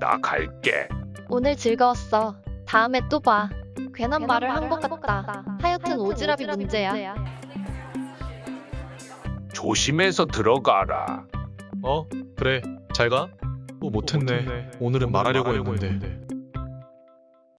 나 갈게. 오늘 즐거웠어. 다음에 또 봐. 괜한 말을 한 것 같다. 하여튼 오지랖이 문제야. 조심해서 들어가라. 어? 그래 잘 가? 뭐 또 뭐 못했네 오늘은 말하려고 했는데